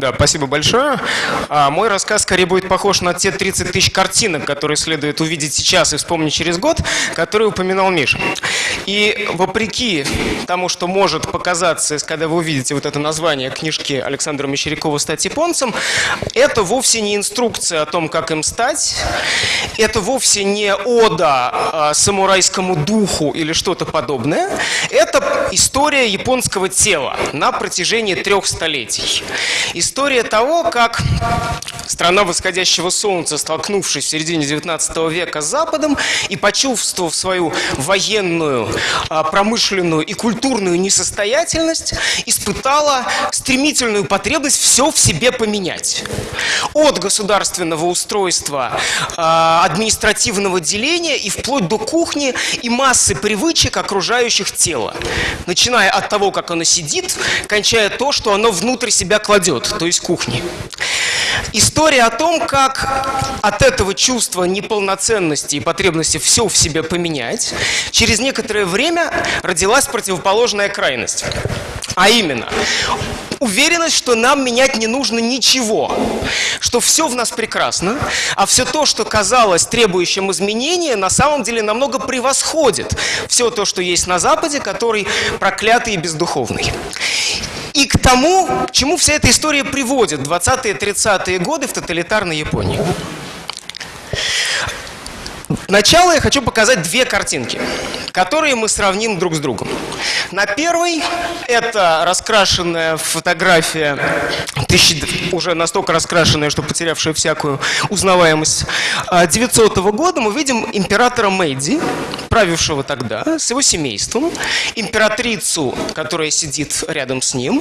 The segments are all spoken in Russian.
Да, спасибо большое. А, мой рассказ скорее будет похож на те 30 тысяч картинок, которые следует увидеть сейчас и вспомнить через год, которые упоминал Миша. И вопреки тому, что может показаться, когда вы увидите вот это название книжки Александра Мещерякова «Стать японцем», это вовсе не инструкция о том, как им стать, это вовсе не ода а, самурайскому духу или что-то подобное, это история японского тела на протяжении трех столетий. История того, как страна восходящего солнца, столкнувшись в середине 19 века с Западом и почувствовав свою военную, а, промышленную и культурную несостоятельность, испытала стремительную потребность все в себе поменять. От государственного устройства, а, административного деления и вплоть до кухни и массы привычек окружающих тело. Начиная от того, как оно сидит, кончая то, что оно внутрь себя кладет, то есть кухни. История о том, как от этого чувства неполноценности и потребности все в себе поменять, через некоторое время родилась противоположная крайность. А именно, уверенность, что нам менять не нужно ничего, что все в нас прекрасно, а все то, что казалось требующим изменения, на самом деле намного превосходит все то, что есть на Западе, который проклятый и бездуховный. И к тому, к чему вся эта история приводит 20-30-е годы в тоталитарной Японии. Начало я хочу показать две картинки, которые мы сравним друг с другом. На первой это раскрашенная фотография, тысячи, уже настолько раскрашенная, что потерявшая всякую узнаваемость, 900 а, года мы видим императора Мэйди, правившего тогда, с его семейством, императрицу, которая сидит рядом с ним,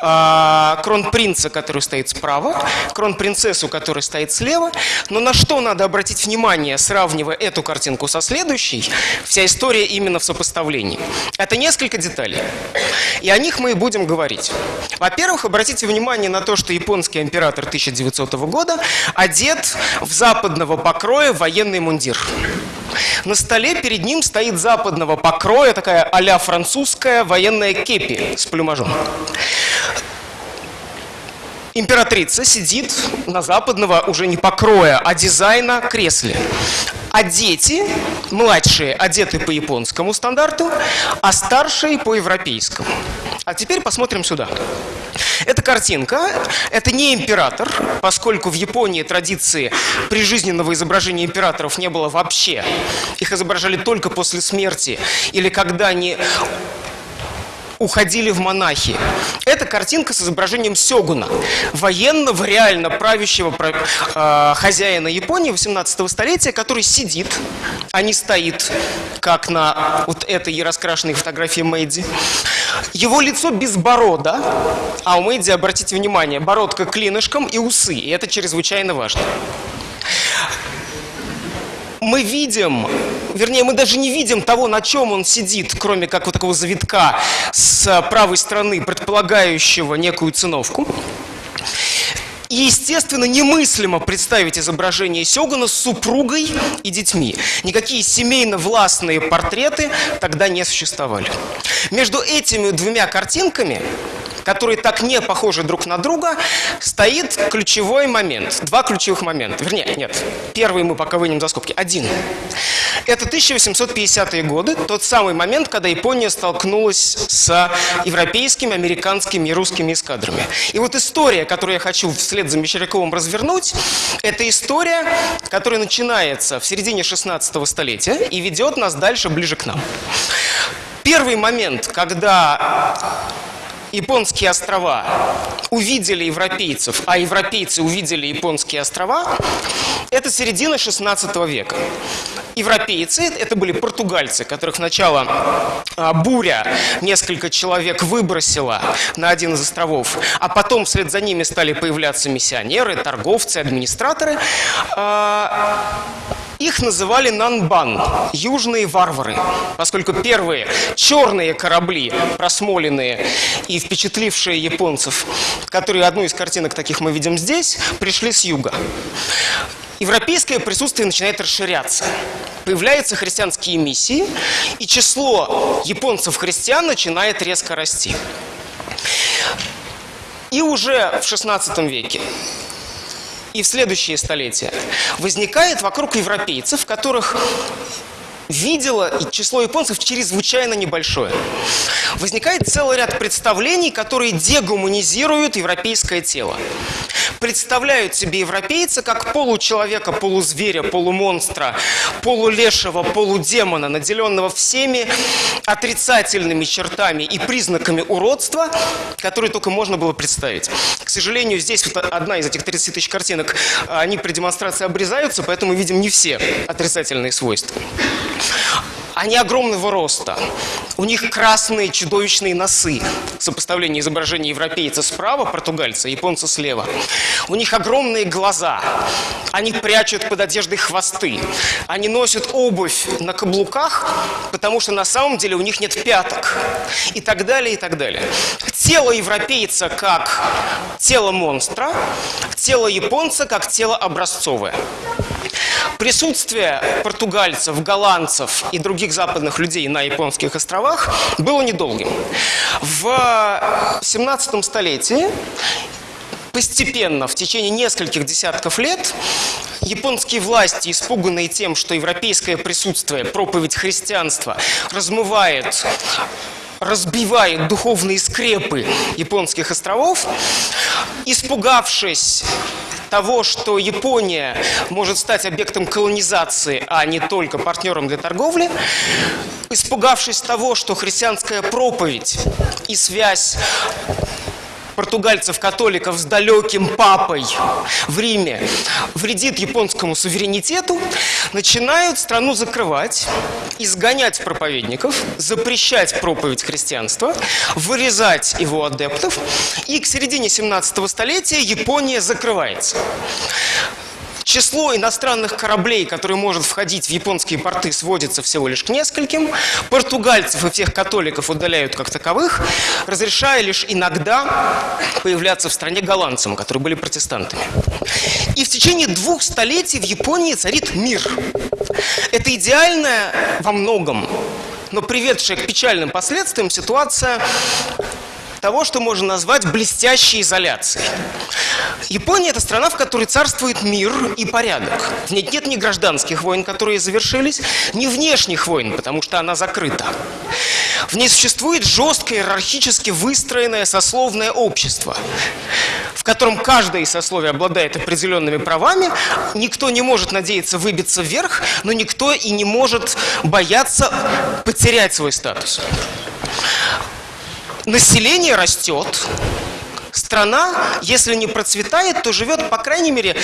а, кронпринца, который стоит справа, кронпринцессу, которая стоит слева. Но на что надо обратить внимание, сравнивая эту картинку со следующей, вся история именно в сопоставлении. Это несколько деталей. И о них мы и будем говорить. Во-первых, обратите внимание на то, что японский император 1900 года одет в западного покроя военный мундир. На столе перед ним стоит западного покроя такая а французская военная кепи с плюмажом. Императрица сидит на западного уже не покроя, а дизайна кресле. А дети, младшие, одеты по японскому стандарту, а старшие по европейскому. А теперь посмотрим сюда. Эта картинка – это не император, поскольку в Японии традиции прижизненного изображения императоров не было вообще. Их изображали только после смерти или когда они уходили в монахи. Это картинка с изображением сёгуна, военного, реально правящего э, хозяина Японии 18 столетия, который сидит, а не стоит, как на вот этой раскрашенной фотографии Мэйди. Его лицо без борода, а у Мэйди, обратите внимание, бородка клинышком и усы, и это чрезвычайно важно мы видим, вернее, мы даже не видим того, на чем он сидит, кроме как вот такого завитка с правой стороны, предполагающего некую циновку. И, естественно, немыслимо представить изображение Сёгуна с супругой и детьми. Никакие семейно-властные портреты тогда не существовали. Между этими двумя картинками которые так не похожи друг на друга, стоит ключевой момент. Два ключевых момента. Вернее, нет. Первый мы пока вынем за скобки. Один. Это 1850-е годы, тот самый момент, когда Япония столкнулась с европейскими, американскими и русскими эскадрами. И вот история, которую я хочу вслед за Мещеряковым развернуть, это история, которая начинается в середине 16 столетия и ведет нас дальше, ближе к нам. Первый момент, когда японские острова увидели европейцев, а европейцы увидели японские острова, это середина 16 века. Европейцы, это были португальцы, которых сначала а, буря несколько человек выбросила на один из островов, а потом вслед за ними стали появляться миссионеры, торговцы, администраторы. Их называли Нанбан, южные варвары, поскольку первые черные корабли, просмоленные и впечатлившие японцев, которые одну из картинок таких мы видим здесь, пришли с юга. Европейское присутствие начинает расширяться. Появляются христианские миссии, и число японцев-христиан начинает резко расти. И уже в XVI веке и в следующие столетия возникает вокруг европейцев, которых видела число японцев чрезвычайно небольшое. Возникает целый ряд представлений, которые дегуманизируют европейское тело. Представляют себе европейца как получеловека, полузверя, полумонстра, полулешего, полудемона, наделенного всеми отрицательными чертами и признаками уродства, которые только можно было представить. К сожалению, здесь вот одна из этих 30 тысяч картинок, они при демонстрации обрезаются, поэтому мы видим не все отрицательные свойства. Они огромного роста. У них красные чудовищные носы. Сопоставление изображения европейца справа, португальца, японца слева. У них огромные глаза. Они прячут под одеждой хвосты. Они носят обувь на каблуках, потому что на самом деле у них нет пяток. И так далее, и так далее. Тело европейца как тело монстра, тело японца как тело образцовое. Присутствие португальцев, голландцев и других западных людей на японских островах было недолгим. В 17 столетии постепенно, в течение нескольких десятков лет, японские власти, испуганные тем, что европейское присутствие, проповедь христианства размывает разбивает духовные скрепы японских островов, испугавшись того, что Япония может стать объектом колонизации, а не только партнером для торговли, испугавшись того, что христианская проповедь и связь португальцев-католиков с далеким папой в Риме вредит японскому суверенитету, начинают страну закрывать, изгонять проповедников, запрещать проповедь христианства, вырезать его адептов, и к середине 17 столетия Япония закрывается. Число иностранных кораблей, которые может входить в японские порты, сводится всего лишь к нескольким. Португальцев и всех католиков удаляют как таковых, разрешая лишь иногда появляться в стране голландцам, которые были протестантами. И в течение двух столетий в Японии царит мир. Это идеальная во многом но приведшая к печальным последствиям ситуация того, что можно назвать блестящей изоляцией. Япония – это страна, в которой царствует мир и порядок. В ней нет ни гражданских войн, которые завершились, ни внешних войн, потому что она закрыта. В ней существует жесткое, иерархически выстроенное сословное общество, в котором каждое из сословий обладает определенными правами, никто не может надеяться выбиться вверх, но никто и не может бояться потерять свой статус население растет, страна, если не процветает, то живет, по крайней мере,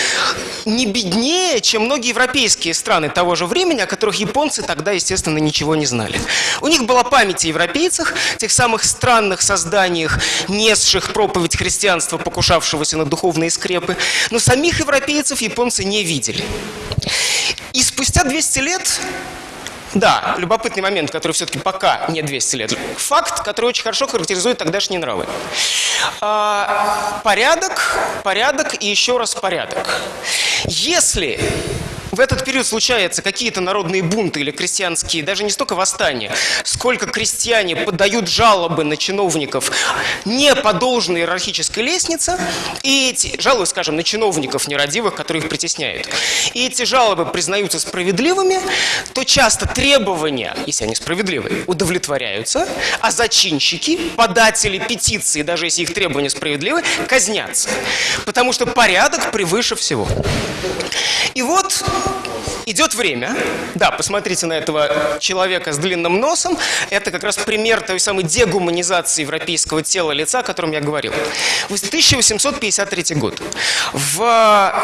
не беднее, чем многие европейские страны того же времени, о которых японцы тогда, естественно, ничего не знали. У них была память о европейцах, тех самых странных созданиях, несших проповедь христианства, покушавшегося на духовные скрепы, но самих европейцев японцы не видели. И спустя 200 лет да, любопытный момент, который все-таки пока не 200 лет. Факт, который очень хорошо характеризует тогдашние нравы. А, порядок, порядок и еще раз порядок. Если в этот период случаются какие-то народные бунты или крестьянские, даже не столько восстания, сколько крестьяне подают жалобы на чиновников не по должной иерархической лестнице, и эти жалобы, скажем, на чиновников нерадивых, которые их притесняют, и эти жалобы признаются справедливыми, то часто требования, если они справедливые, удовлетворяются, а зачинщики, податели петиции, даже если их требования справедливы, казнятся. Потому что порядок превыше всего. И вот Идет время. Да, посмотрите на этого человека с длинным носом. Это как раз пример той самой дегуманизации европейского тела лица, о котором я говорил. 1853 год. В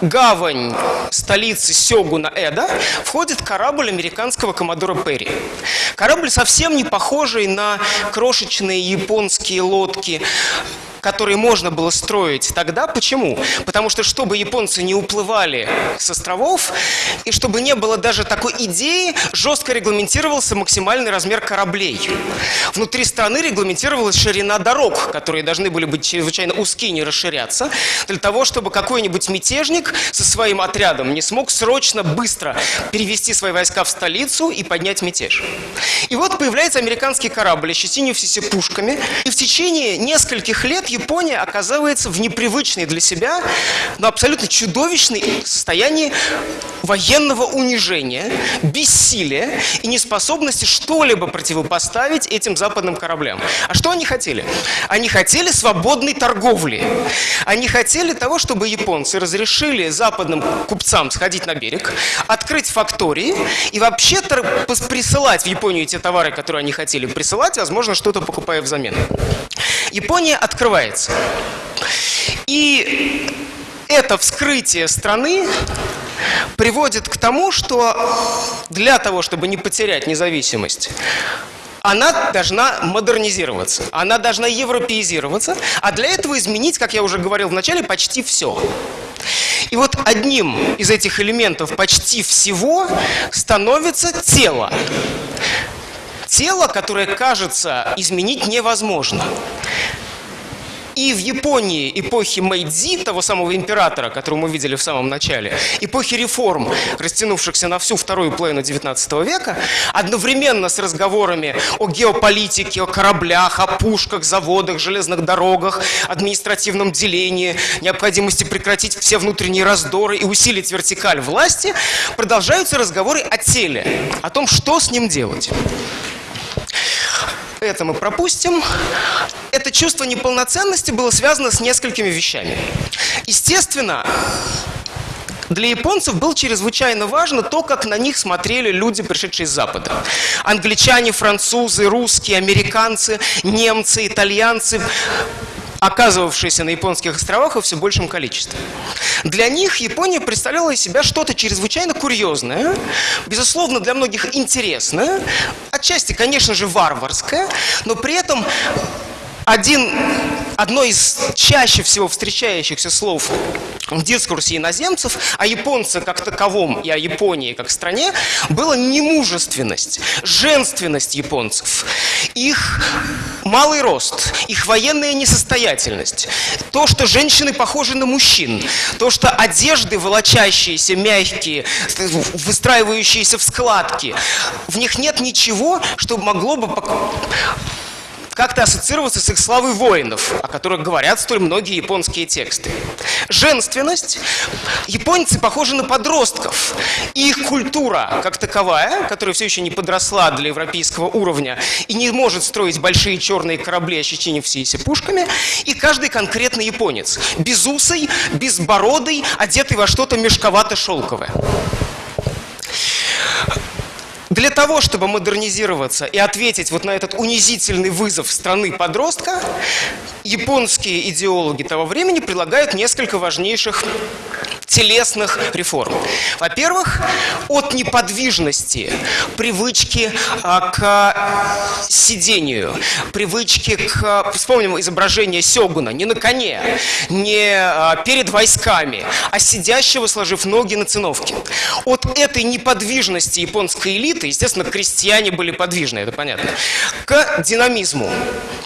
гавань столицы Сёгуна Эда входит корабль американского коммодора Перри. Корабль совсем не похожий на крошечные японские лодки которые можно было строить тогда. Почему? Потому что чтобы японцы не уплывали с островов, и чтобы не было даже такой идеи, жестко регламентировался максимальный размер кораблей. Внутри страны регламентировалась ширина дорог, которые должны были быть чрезвычайно узкие, не расширяться, для того, чтобы какой-нибудь мятежник со своим отрядом не смог срочно, быстро перевести свои войска в столицу и поднять мятеж. И вот появляется американский корабль, ощетинившийся пушками, и в течение нескольких лет Япония оказывается в непривычной для себя, но абсолютно чудовищной состоянии военного унижения, бессилия и неспособности что-либо противопоставить этим западным кораблям. А что они хотели? Они хотели свободной торговли. Они хотели того, чтобы японцы разрешили западным купцам сходить на берег, открыть фактории и вообще присылать в Японию те товары, которые они хотели присылать, возможно, что-то покупая взамен. Япония открывается. И это вскрытие страны приводит к тому, что для того, чтобы не потерять независимость, она должна модернизироваться, она должна европеизироваться, а для этого изменить, как я уже говорил в начале, почти все. И вот одним из этих элементов почти всего становится тело. Тело, которое кажется изменить невозможно. И в Японии эпохи Мэйдзи, того самого императора, которого мы видели в самом начале, эпохи реформ, растянувшихся на всю вторую половину 19 века, одновременно с разговорами о геополитике, о кораблях, о пушках, заводах, железных дорогах, административном делении, необходимости прекратить все внутренние раздоры и усилить вертикаль власти, продолжаются разговоры о теле, о том, что с ним делать. Это мы пропустим. Это чувство неполноценности было связано с несколькими вещами. Естественно, для японцев было чрезвычайно важно то, как на них смотрели люди, пришедшие из Запада. Англичане, французы, русские, американцы, немцы, итальянцы оказывавшиеся на японских островах во все большем количестве. Для них Япония представляла из себя что-то чрезвычайно курьезное, безусловно, для многих интересное, отчасти, конечно же, варварское, но при этом один, одно из чаще всего встречающихся слов в дискурсе иноземцев о японце как таковом и о Японии как стране было немужественность, женственность японцев, их малый рост, их военная несостоятельность, то, что женщины похожи на мужчин, то, что одежды волочащиеся, мягкие, выстраивающиеся в складки, в них нет ничего, что могло бы как-то ассоциироваться с их славой воинов, о которых говорят столь многие японские тексты. Женственность. Японцы похожи на подростков. Их культура, как таковая, которая все еще не подросла для европейского уровня и не может строить большие черные корабли, ощетинившиеся пушками, и каждый конкретный японец. Безусый, безбородый, одетый во что-то мешковато-шелковое. Для того, чтобы модернизироваться и ответить вот на этот унизительный вызов страны подростка, японские идеологи того времени предлагают несколько важнейших телесных реформ. Во-первых, от неподвижности, привычки а, к сидению, привычки к... Вспомним изображение Сёгуна, не на коне, не а, перед войсками, а сидящего, сложив ноги на циновке. От этой неподвижности японской элиты, естественно, крестьяне были подвижны, это понятно, к динамизму.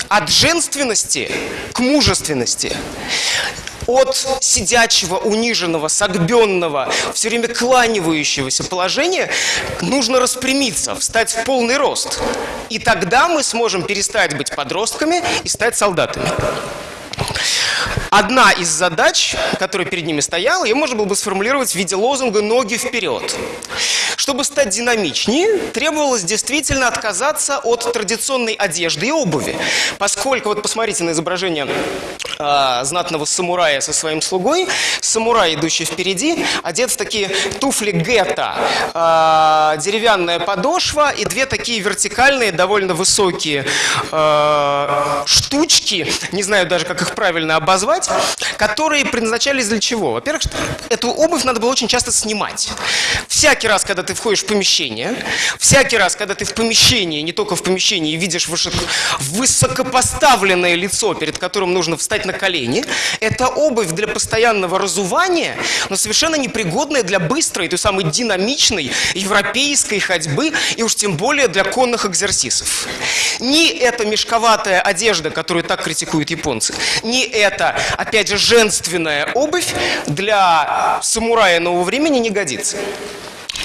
От женственности к мужественности от сидячего, униженного, согбенного, все время кланивающегося положения нужно распрямиться, встать в полный рост. И тогда мы сможем перестать быть подростками и стать солдатами. Одна из задач, которая перед ними стояла, ее можно было бы сформулировать в виде лозунга «ноги вперед». Чтобы стать динамичнее, требовалось действительно отказаться от традиционной одежды и обуви. Поскольку, вот посмотрите на изображение э, знатного самурая со своим слугой, самурай, идущий впереди, одет в такие туфли гетто, э, деревянная подошва и две такие вертикальные, довольно высокие э, штучки, не знаю даже, как их правильно обозвать, которые предназначались для чего? Во-первых, эту обувь надо было очень часто снимать. Всякий раз, когда ты входишь в помещение, всякий раз, когда ты в помещении, не только в помещении, видишь высокопоставленное лицо, перед которым нужно встать на колени, это обувь для постоянного разувания, но совершенно непригодная для быстрой, той самой динамичной европейской ходьбы, и уж тем более для конных экзерсисов. Ни эта мешковатая одежда, которую так критикуют японцы, ни эта, опять же, женственная обувь для самурая нового времени не годится.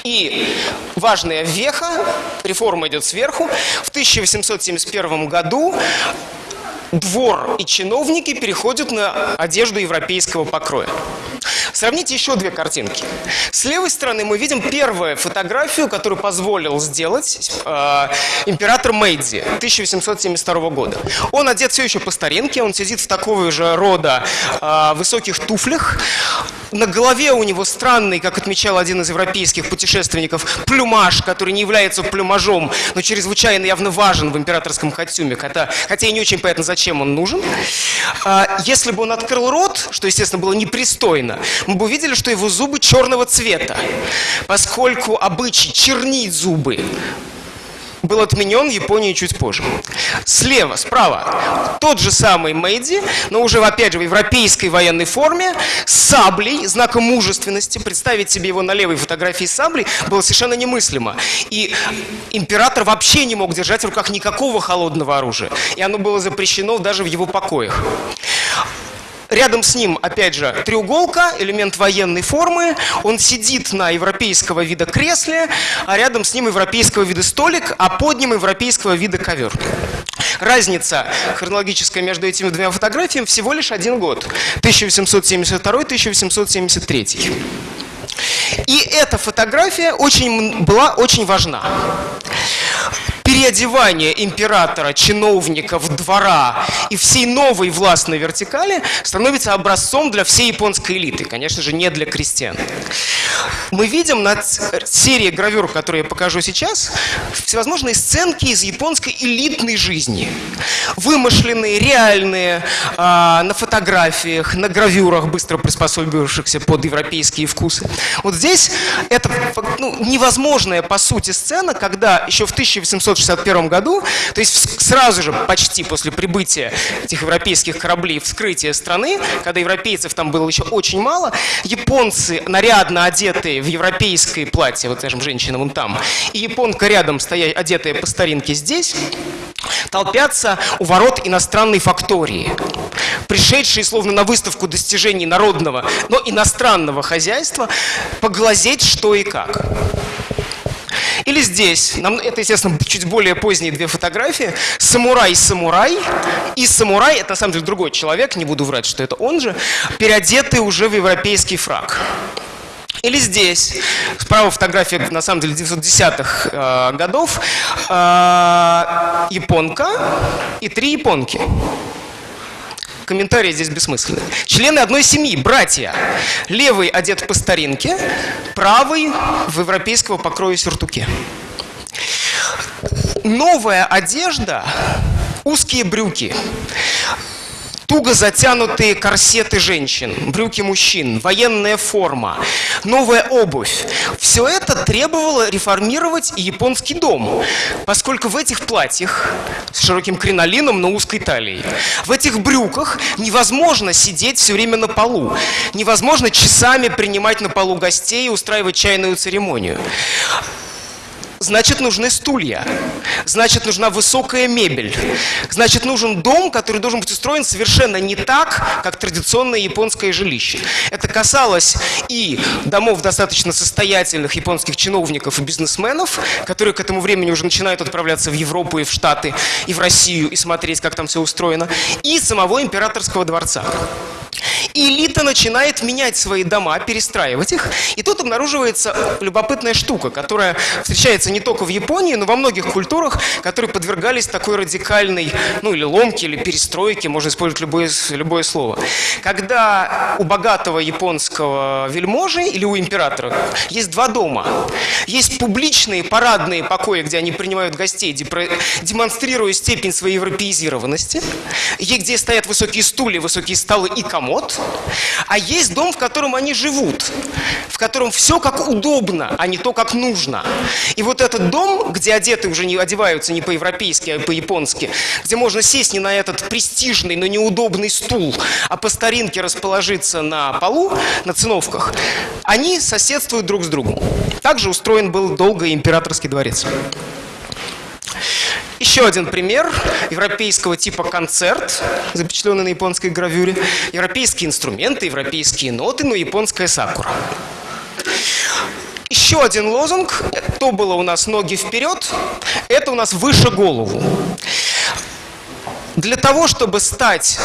И важная веха, реформа идет сверху. В 1871 году двор и чиновники переходят на одежду европейского покроя. Сравните еще две картинки. С левой стороны мы видим первую фотографию, которую позволил сделать э, император Мэйдзи 1872 года. Он одет все еще по старинке, он сидит в такого же рода э, высоких туфлях. На голове у него странный, как отмечал один из европейских путешественников, плюмаж, который не является плюмажом, но чрезвычайно явно важен в императорском костюме, хотя, хотя и не очень понятно, зачем он нужен. А, если бы он открыл рот, что, естественно, было непристойно, мы бы увидели, что его зубы черного цвета, поскольку обычай чернить зубы был отменен в Японии чуть позже. Слева, справа, тот же самый Мэйди, но уже, опять же, в европейской военной форме, с саблей, знаком мужественности. Представить себе его на левой фотографии с саблей было совершенно немыслимо. И император вообще не мог держать в руках никакого холодного оружия. И оно было запрещено даже в его покоях. Рядом с ним, опять же, треуголка, элемент военной формы. Он сидит на европейского вида кресле, а рядом с ним европейского вида столик, а под ним европейского вида ковер. Разница хронологическая между этими двумя фотографиями всего лишь один год. 1872-1873. И эта фотография очень, была очень важна переодевание императора, чиновников, двора и всей новой властной вертикали становится образцом для всей японской элиты, конечно же, не для крестьян. Мы видим на серии гравюр, которые я покажу сейчас, всевозможные сценки из японской элитной жизни. Вымышленные, реальные, а, на фотографиях, на гравюрах, быстро приспособившихся под европейские вкусы. Вот здесь это ну, невозможная, по сути, сцена, когда еще в 1800 1961 году, то есть сразу же, почти после прибытия этих европейских кораблей, вскрытия страны, когда европейцев там было еще очень мало, японцы, нарядно одетые в европейское платье, вот, скажем, женщина вон там, и японка рядом, стоя, одетая по старинке здесь, толпятся у ворот иностранной фактории, пришедшие словно на выставку достижений народного, но иностранного хозяйства, поглазеть что и как. Или здесь, нам, это, естественно, чуть более поздние две фотографии. Самурай-самурай. И самурай, это на самом деле другой человек, не буду врать, что это он же, переодетый уже в европейский фраг. Или здесь, справа фотография, на самом деле, 910-х э, годов, э, японка и три японки. Комментарии здесь бессмысленны. Члены одной семьи, братья. Левый одет по старинке, правый в европейского покроя сюртуке. Новая одежда, узкие брюки туго затянутые корсеты женщин, брюки мужчин, военная форма, новая обувь. Все это требовало реформировать японский дом, поскольку в этих платьях с широким кринолином на узкой талии, в этих брюках невозможно сидеть все время на полу, невозможно часами принимать на полу гостей и устраивать чайную церемонию. Значит, нужны стулья. Значит, нужна высокая мебель. Значит, нужен дом, который должен быть устроен совершенно не так, как традиционное японское жилище. Это касалось и домов достаточно состоятельных японских чиновников и бизнесменов, которые к этому времени уже начинают отправляться в Европу и в Штаты, и в Россию, и смотреть, как там все устроено, и самого императорского дворца. И элита начинает менять свои дома, перестраивать их. И тут обнаруживается любопытная штука, которая встречается не только в Японии, но во многих культурах, которые подвергались такой радикальной, ну или ломке, или перестройке, можно использовать любое, любое слово. Когда у богатого японского вельможи или у императора есть два дома. Есть публичные парадные покои, где они принимают гостей, демонстрируя степень своей европеизированности, и где стоят высокие стулья, высокие столы и комод, а есть дом, в котором они живут, в котором все как удобно, а не то, как нужно. И вот этот дом, где одеты уже не одеваются не по-европейски, а по-японски, где можно сесть не на этот престижный, но неудобный стул, а по старинке расположиться на полу, на циновках, они соседствуют друг с другом. Также устроен был долго императорский дворец. Еще один пример европейского типа концерт, запечатленный на японской гравюре. Европейские инструменты, европейские ноты, но японская сакура. Еще один лозунг, то было у нас ноги вперед, это у нас выше голову. Для того, чтобы стать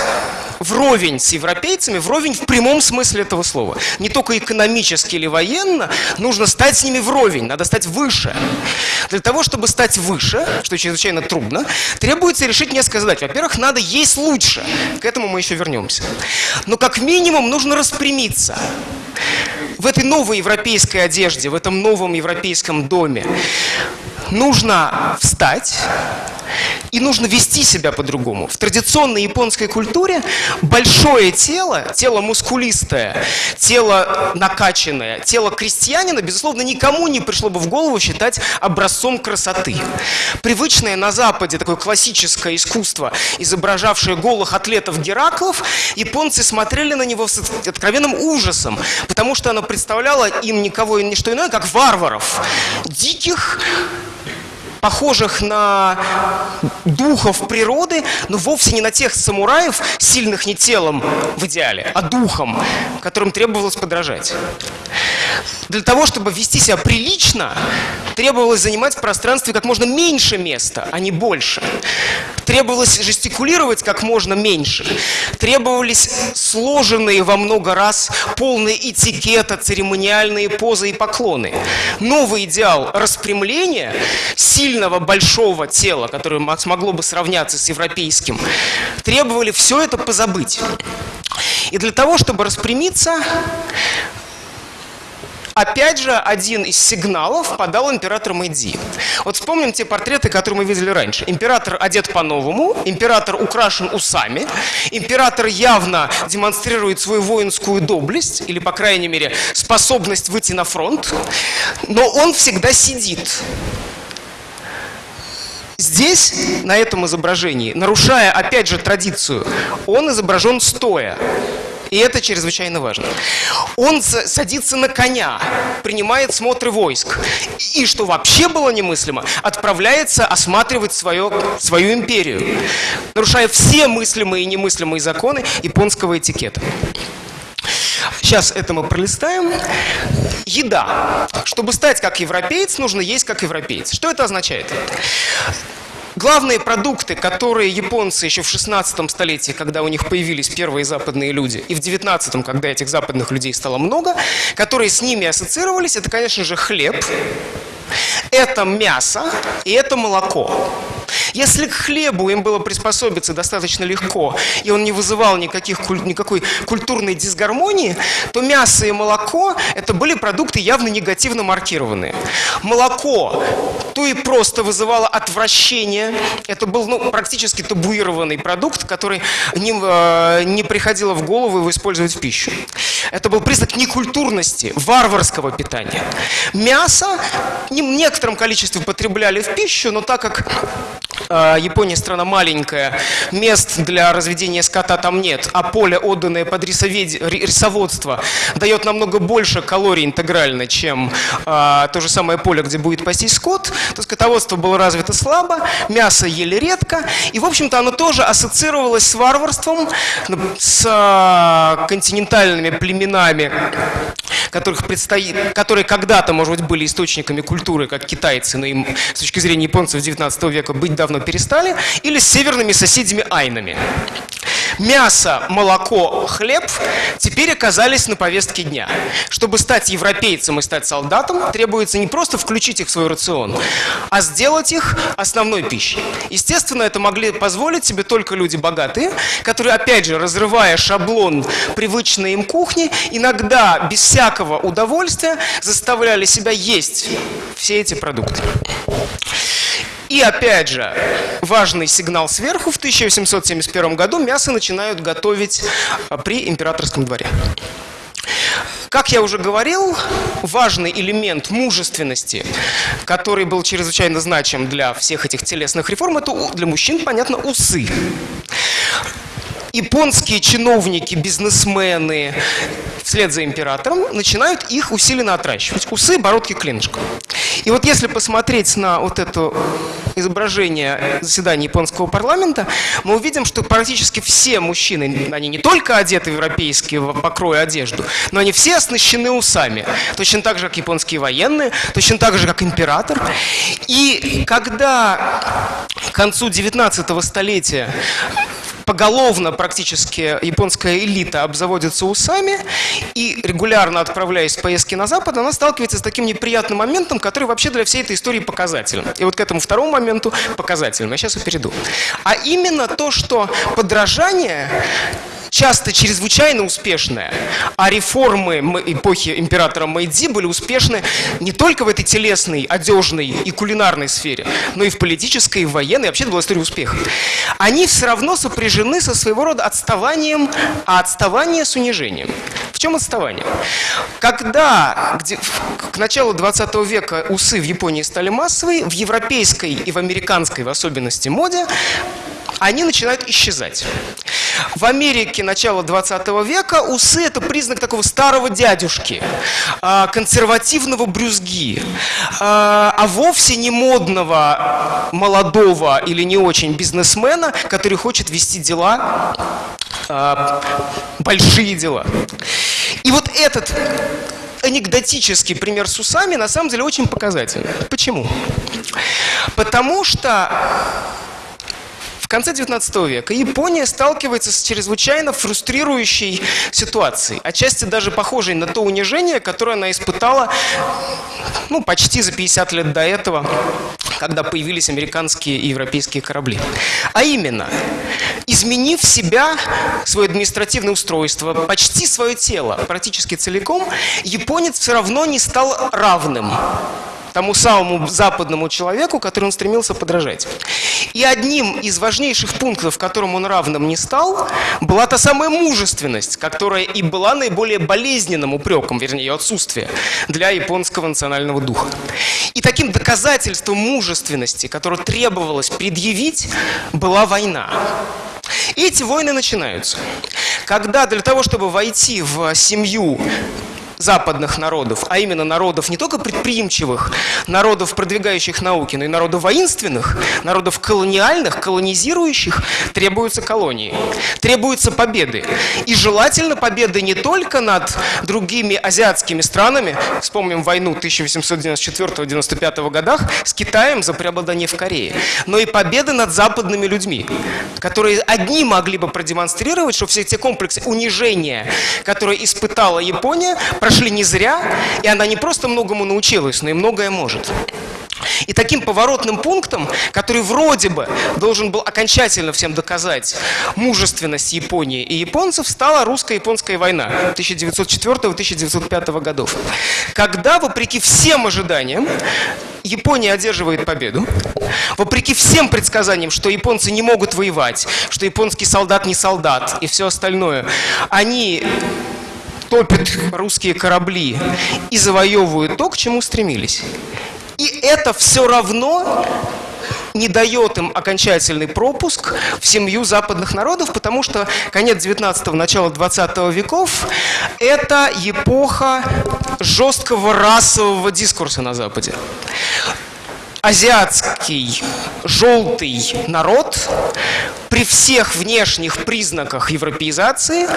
вровень с европейцами, вровень в прямом смысле этого слова. Не только экономически или военно, нужно стать с ними вровень, надо стать выше. Для того, чтобы стать выше, что чрезвычайно трудно, требуется решить несколько задач. Во-первых, надо есть лучше. К этому мы еще вернемся. Но как минимум нужно распрямиться в этой новой европейской одежде, в этом новом европейском доме нужно встать и нужно вести себя по-другому. В традиционной японской культуре большое тело, тело мускулистое, тело накачанное, тело крестьянина, безусловно, никому не пришло бы в голову считать образцом красоты. Привычное на Западе такое классическое искусство, изображавшее голых атлетов Гераклов, японцы смотрели на него с откровенным ужасом, потому что оно представляло им никого и ничто иное, как варваров, диких, похожих на духов природы, но вовсе не на тех самураев, сильных не телом в идеале, а духом, которым требовалось подражать. Для того, чтобы вести себя прилично, требовалось занимать в пространстве как можно меньше места, а не больше. Требовалось жестикулировать как можно меньше. Требовались сложенные во много раз полные этикета, церемониальные позы и поклоны. Новый идеал распрямления, сильного большого тела, которое смогло бы сравняться с европейским, требовали все это позабыть. И для того, чтобы распрямиться, Опять же, один из сигналов подал император Мэйдзи. Вот вспомним те портреты, которые мы видели раньше. Император одет по-новому, император украшен усами, император явно демонстрирует свою воинскую доблесть, или, по крайней мере, способность выйти на фронт, но он всегда сидит. Здесь, на этом изображении, нарушая, опять же, традицию, он изображен стоя. И это чрезвычайно важно. Он садится на коня, принимает смотры войск. И, что вообще было немыслимо, отправляется осматривать свое, свою империю, нарушая все мыслимые и немыслимые законы японского этикета. Сейчас это мы пролистаем. Еда. Чтобы стать как европеец, нужно есть как европеец. Что это означает? Главные продукты, которые японцы еще в 16 столетии, когда у них появились первые западные люди, и в 19 когда этих западных людей стало много, которые с ними ассоциировались, это, конечно же, хлеб, это мясо и это молоко. Если к хлебу им было приспособиться достаточно легко, и он не вызывал никаких, никакой культурной дисгармонии, то мясо и молоко – это были продукты явно негативно маркированные. Молоко то и просто вызывало отвращение. Это был ну, практически табуированный продукт, который не, э, не приходило в голову его использовать в пищу. Это был признак некультурности, варварского питания. Мясо в некотором количестве потребляли в пищу, но так как Япония страна маленькая, мест для разведения скота там нет, а поле, отданное под рисоводство, дает намного больше калорий интегрально, чем а, то же самое поле, где будет пастись скот, то скотоводство было развито слабо, мясо ели редко, и, в общем-то, оно тоже ассоциировалось с варварством, с а, континентальными племенами, которых предстоит, которые когда-то, может быть, были источниками культуры, как китайцы, но им с точки зрения японцев 19 века быть давно перестали, или с северными соседями айнами. Мясо, молоко, хлеб теперь оказались на повестке дня. Чтобы стать европейцем и стать солдатом, требуется не просто включить их в свой рацион, а сделать их основной пищей. Естественно, это могли позволить себе только люди богатые, которые, опять же, разрывая шаблон привычной им кухни, иногда без всякого удовольствия заставляли себя есть все эти продукты. И опять же, важный сигнал сверху, в 1871 году мясо начинают готовить а, при императорском дворе. Как я уже говорил, важный элемент мужественности, который был чрезвычайно значим для всех этих телесных реформ, это для мужчин, понятно, усы японские чиновники, бизнесмены вслед за императором начинают их усиленно отращивать. Усы, бородки, клинышко. И вот если посмотреть на вот эту изображение заседания японского парламента, мы увидим, что практически все мужчины, они не только одеты в европейские покрои одежду, но они все оснащены усами. Точно так же, как японские военные, точно так же, как император. И когда к концу 19 столетия поголовно практически японская элита обзаводится усами, и регулярно отправляясь в поездки на Запад, она сталкивается с таким неприятным моментом, который вообще для всей этой истории показателен. И вот к этому второму моменту показателен. Я сейчас и перейду. А именно то, что подражание часто чрезвычайно успешная, а реформы эпохи императора Мэйдзи были успешны не только в этой телесной, одежной и кулинарной сфере, но и в политической, и в военной, вообще это была история успеха. Они все равно сопряжены со своего рода отставанием, а отставание с унижением. В чем отставание? Когда где, к началу 20 века усы в Японии стали массовые, в европейской и в американской в особенности моде они начинают исчезать. В Америке начала 20 века усы – это признак такого старого дядюшки, а, консервативного брюзги, а, а вовсе не модного, молодого или не очень бизнесмена, который хочет вести дела, а, большие дела. И вот этот анекдотический пример с усами на самом деле очень показательный. Почему? Потому что конце 19 века Япония сталкивается с чрезвычайно фрустрирующей ситуацией, отчасти даже похожей на то унижение, которое она испытала ну, почти за 50 лет до этого, когда появились американские и европейские корабли. А именно, изменив себя, свое административное устройство, почти свое тело, практически целиком, японец все равно не стал равным тому самому западному человеку, который он стремился подражать. И одним из важнейших пунктов, которым он равным не стал, была та самая мужественность, которая и была наиболее болезненным упреком, вернее, ее отсутствие для японского национального духа. И таким доказательством мужественности, которое требовалось предъявить, была война. И эти войны начинаются. Когда для того, чтобы войти в семью западных народов, а именно народов не только предприимчивых, народов, продвигающих науки, но и народов воинственных, народов колониальных, колонизирующих, требуются колонии, требуются победы. И желательно победы не только над другими азиатскими странами, вспомним войну 1894-95 годах с Китаем за преобладание в Корее, но и победы над западными людьми, которые одни могли бы продемонстрировать, что все те комплексы унижения, которые испытала Япония, не зря, и она не просто многому научилась, но и многое может. И таким поворотным пунктом, который вроде бы должен был окончательно всем доказать мужественность Японии и японцев, стала русско-японская война 1904-1905 годов. Когда, вопреки всем ожиданиям, Япония одерживает победу, вопреки всем предсказаниям, что японцы не могут воевать, что японский солдат не солдат и все остальное, они топят русские корабли и завоевывают то, к чему стремились. И это все равно не дает им окончательный пропуск в семью западных народов, потому что конец 19-го, начало 20 веков – это эпоха жесткого расового дискурса на Западе азиатский желтый народ при всех внешних признаках европеизации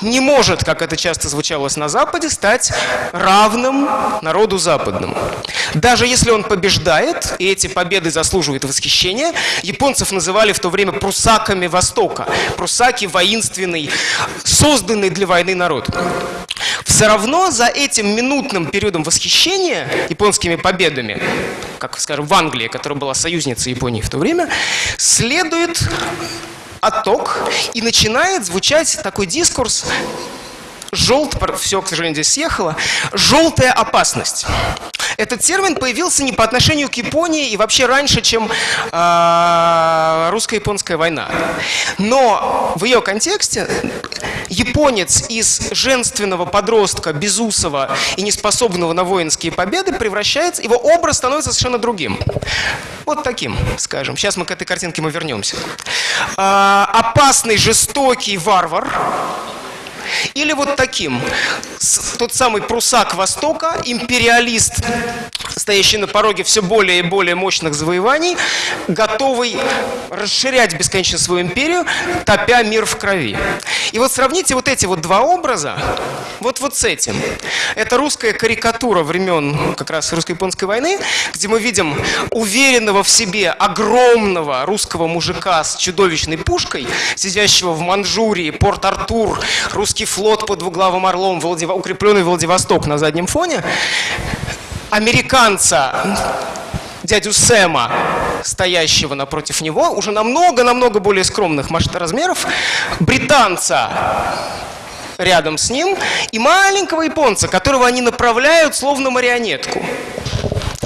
не может, как это часто звучалось на Западе, стать равным народу западному. Даже если он побеждает, и эти победы заслуживают восхищения, японцев называли в то время прусаками Востока. Прусаки – воинственный, созданный для войны народ. Все равно за этим минутным периодом восхищения японскими победами, как, скажем, в Англии, которая была союзницей Японии в то время, следует отток и начинает звучать такой дискурс желт, все, к сожалению, здесь съехало, желтая опасность. Этот термин появился не по отношению к Японии и вообще раньше, чем э, русско-японская война. Но в ее контексте японец из женственного подростка, безусого и неспособного на воинские победы превращается, его образ становится совершенно другим. Вот таким, скажем. Сейчас мы к этой картинке мы вернемся. Э, опасный, жестокий варвар, или вот таким. Тот самый прусак Востока, империалист стоящий на пороге все более и более мощных завоеваний, готовый расширять бесконечно свою империю, топя мир в крови. И вот сравните вот эти вот два образа, вот вот с этим. Это русская карикатура времен как раз русско-японской войны, где мы видим уверенного в себе огромного русского мужика с чудовищной пушкой, сидящего в Манчжурии, Порт-Артур, русский флот под двуглавым орлом, Владив... укрепленный Владивосток на заднем фоне, американца, дядю Сэма, стоящего напротив него, уже намного-намного более скромных размеров, британца рядом с ним и маленького японца, которого они направляют словно марионетку.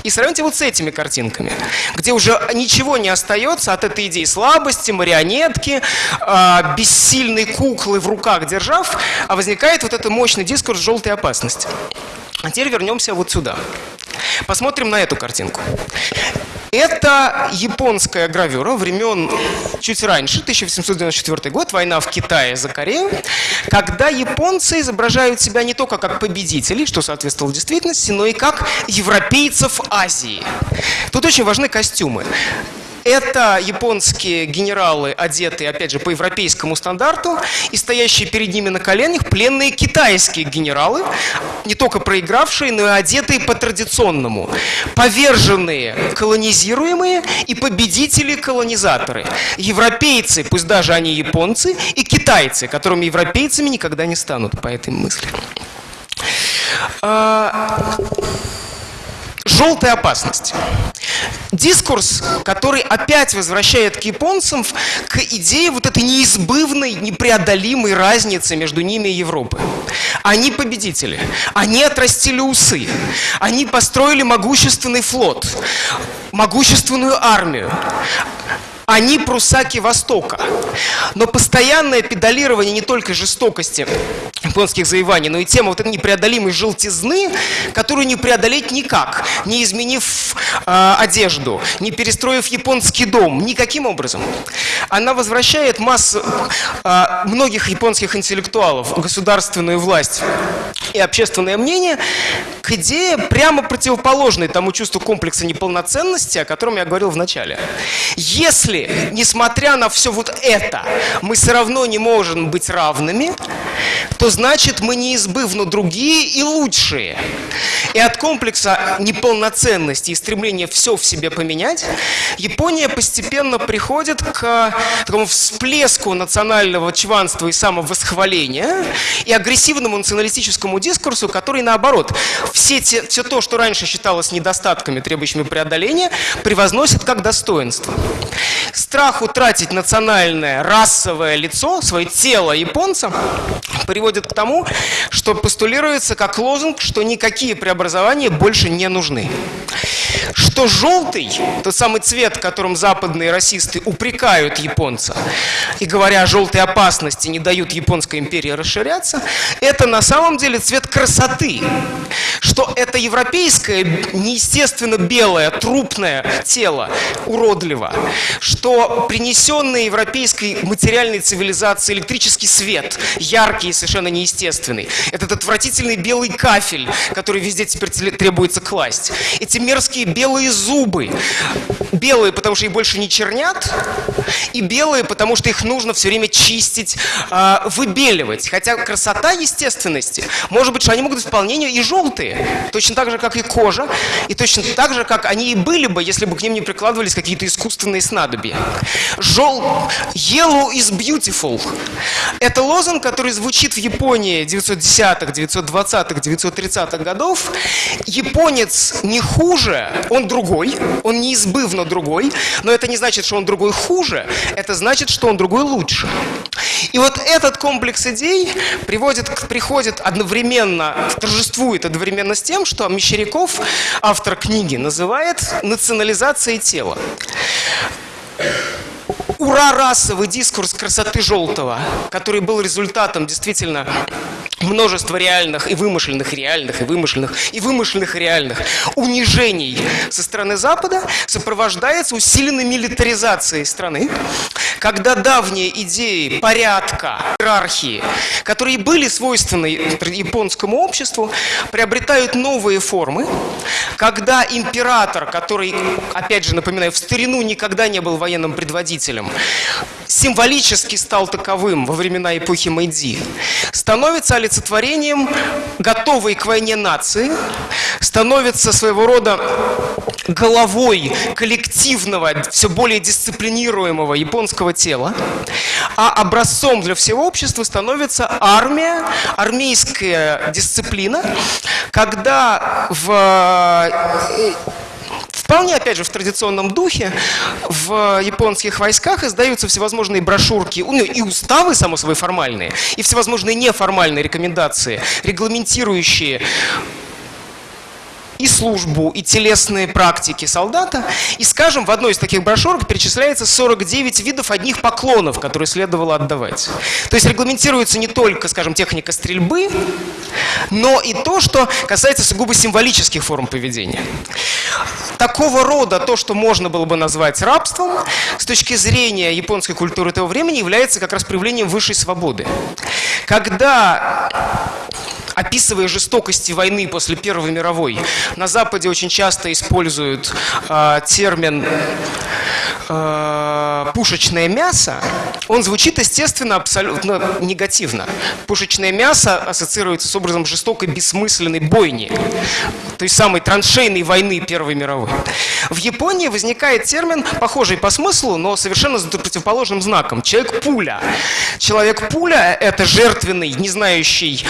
И сравните вот с этими картинками, где уже ничего не остается от этой идеи слабости, марионетки, э, бессильной куклы в руках держав, а возникает вот этот мощный дискурс желтой опасности. А теперь вернемся вот сюда. Посмотрим на эту картинку. Это японская гравюра времен чуть раньше, 1894 год, война в Китае за Корею, когда японцы изображают себя не только как победителей, что соответствовало действительности, но и как европейцев Азии. Тут очень важны костюмы. Это японские генералы, одетые, опять же, по европейскому стандарту, и стоящие перед ними на коленях пленные китайские генералы, не только проигравшие, но и одетые по традиционному. Поверженные колонизируемые и победители-колонизаторы. Европейцы, пусть даже они японцы, и китайцы, которыми европейцами никогда не станут, по этой мысли. А, желтая опасность. Дискурс, который опять возвращает к японцам к идее вот этой неизбывной, непреодолимой разницы между ними и Европой. Они победители, они отрастили усы, они построили могущественный флот, могущественную армию. Они прусаки Востока. Но постоянное педалирование не только жестокости японских завоеваний, но и тема вот этой непреодолимой желтизны, которую не преодолеть никак, не изменив э, одежду, не перестроив японский дом, никаким образом. Она возвращает массу э, многих японских интеллектуалов, государственную власть и общественное мнение к идее прямо противоположной тому чувству комплекса неполноценности, о котором я говорил в начале. Если, несмотря на все вот это, мы все равно не можем быть равными, то значит мы неизбывно другие и лучшие. И от комплекса неполноценности и стремления все в себе поменять, Япония постепенно приходит к такому всплеску национального чванства и самовосхваления и агрессивному националистическому дискурсу, который наоборот, все, те, все то, что раньше считалось недостатками, требующими преодоления, превозносит как достоинство. Страх утратить национальное, расовое лицо, свое тело японца приводит к тому, что постулируется как лозунг, что никакие преобразования больше не нужны. Что желтый, тот самый цвет, которым западные расисты упрекают японца, и говоря о желтой опасности, не дают японской империи расширяться, это на самом деле цвет красоты. Что это европейское, неестественно белое, трупное тело, уродливо. Что принесенный европейской материальной цивилизации электрический свет, яркий и совершенно неестественный. Этот отвратительный белый кафель, который везде теперь требуется класть. Эти мерзкие белые зубы. Белые, потому что их больше не чернят, и белые, потому что их нужно все время чистить, э, выбеливать. Хотя красота естественности, может быть, что они могут быть вполне и желтые, точно так же, как и кожа, и точно так же, как они и были бы, если бы к ним не прикладывались какие-то искусственные снадобья. Жел... Yellow is beautiful. Это лозунг, который звучит в Японии 910-х, 920-х, 930-х годов. Японец не хуже, он другой, он неизбывно другой, но это не значит, что он другой хуже, это значит, что он другой лучше. И вот этот комплекс идей приводит, приходит одновременно, торжествует одновременно с тем, что Мещеряков, автор книги, называет национализацией тела. Ура расовый дискурс красоты желтого, который был результатом действительно множество реальных и вымышленных, реальных и вымышленных, и вымышленных реальных унижений со стороны Запада сопровождается усиленной милитаризацией страны, когда давние идеи порядка, иерархии, которые были свойственны японскому обществу, приобретают новые формы, когда император, который, опять же напоминаю, в старину никогда не был военным предводителем, символически стал таковым во времена эпохи Мэйдзи, становится олицетворением готовой к войне нации, становится своего рода головой коллективного, все более дисциплинируемого японского тела, а образцом для всего общества становится армия, армейская дисциплина, когда в Вполне, опять же, в традиционном духе в японских войсках издаются всевозможные брошюрки, ну и уставы, само собой, формальные, и всевозможные неформальные рекомендации, регламентирующие и службу, и телесные практики солдата. И, скажем, в одной из таких брошюрок перечисляется 49 видов одних поклонов, которые следовало отдавать. То есть регламентируется не только, скажем, техника стрельбы, но и то, что касается сугубо символических форм поведения. Такого рода то, что можно было бы назвать рабством, с точки зрения японской культуры того времени, является как раз проявлением высшей свободы. Когда описывая жестокости войны после Первой мировой, на Западе очень часто используют э, термин э, пушечное мясо, он звучит, естественно, абсолютно негативно. Пушечное мясо ассоциируется с образом жестокой, бессмысленной бойни, той самой траншейной войны Первой мировой. В Японии возникает термин, похожий по смыслу, но совершенно с противоположным знаком. Человек-пуля. Человек-пуля – это жертвенный, не знающий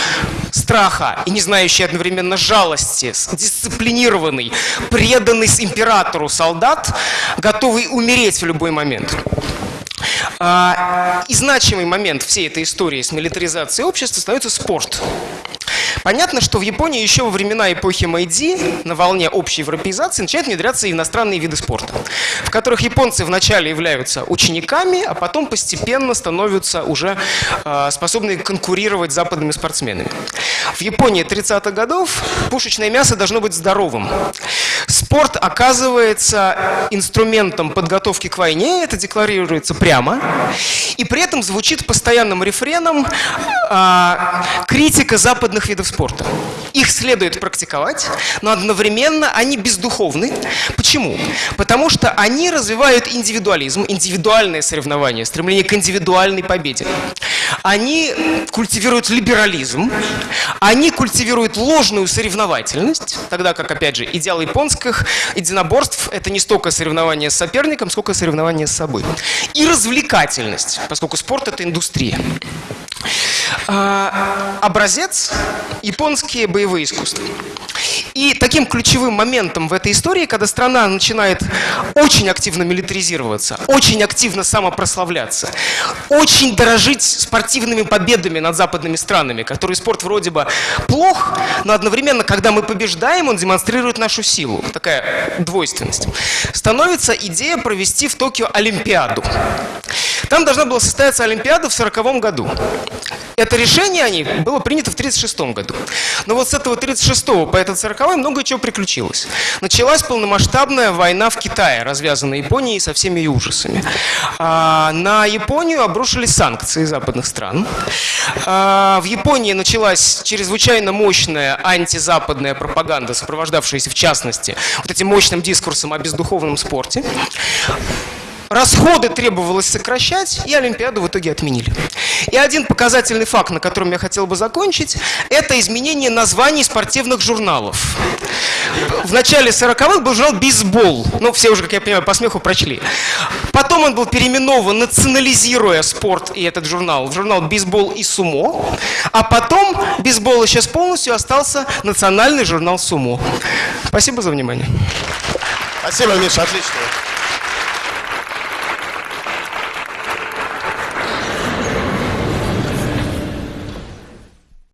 страха и не знающий одновременно жалости, дисциплинированный, преданный императору солдат, готовый умереть в любой момент. А, и значимый момент всей этой истории с милитаризацией общества становится спорт. Понятно, что в Японии еще во времена эпохи Мэйдзи на волне общей европеизации начинают внедряться иностранные виды спорта, в которых японцы вначале являются учениками, а потом постепенно становятся уже э, способны конкурировать с западными спортсменами. В Японии 30-х годов пушечное мясо должно быть здоровым. Спорт оказывается инструментом подготовки к войне, это декларируется прямо, и при этом звучит постоянным рефреном э, критика западных видов спорта. Их следует практиковать, но одновременно они бездуховны. Почему? Потому что они развивают индивидуализм, индивидуальное соревнование, стремление к индивидуальной победе. Они культивируют либерализм, они культивируют ложную соревновательность, тогда как, опять же, идеал японских единоборств – это не столько соревнование с соперником, сколько соревнование с собой. И развлекательность, поскольку спорт – это индустрия. А, образец – японские боевые искусства. И таким ключевым моментом в этой истории, когда страна начинает очень активно милитаризироваться, очень активно самопрославляться, очень дорожить спортивными победами над западными странами, которые спорт вроде бы плох, но одновременно, когда мы побеждаем, он демонстрирует нашу силу. Такая двойственность. Становится идея провести в Токио Олимпиаду. Там должна была состояться Олимпиада в 1940 году. Это решение они было принято в 1936 году. Но вот с этого 36 по этот 40 много чего приключилось. Началась полномасштабная война в Китае, развязанная Японией со всеми ее ужасами. А, на Японию обрушились санкции западных стран. А, в Японии началась чрезвычайно мощная антизападная пропаганда, сопровождавшаяся в частности вот этим мощным дискурсом о бездуховном спорте. Расходы требовалось сокращать, и Олимпиаду в итоге отменили. И один показательный факт, на котором я хотел бы закончить, это изменение названий спортивных журналов. В начале 40-х был журнал «Бейсбол». Ну, все уже, как я понимаю, по смеху прочли. Потом он был переименован, национализируя спорт и этот журнал, в журнал «Бейсбол и сумо». А потом бейсбол сейчас полностью остался национальный журнал «Сумо». Спасибо за внимание. Спасибо, Миша, отлично.